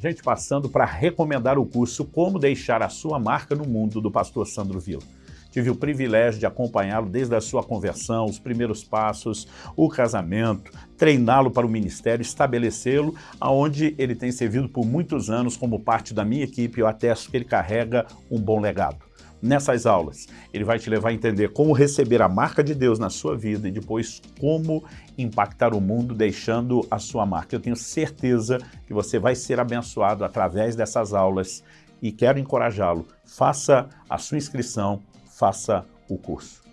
Gente, passando para recomendar o curso Como Deixar a Sua Marca no Mundo, do pastor Sandro Vila. Tive o privilégio de acompanhá-lo desde a sua conversão, os primeiros passos, o casamento, treiná-lo para o ministério, estabelecê-lo, aonde ele tem servido por muitos anos como parte da minha equipe, eu atesto que ele carrega um bom legado. Nessas aulas, ele vai te levar a entender como receber a marca de Deus na sua vida e depois como impactar o mundo deixando a sua marca. Eu tenho certeza que você vai ser abençoado através dessas aulas e quero encorajá-lo. Faça a sua inscrição, faça o curso.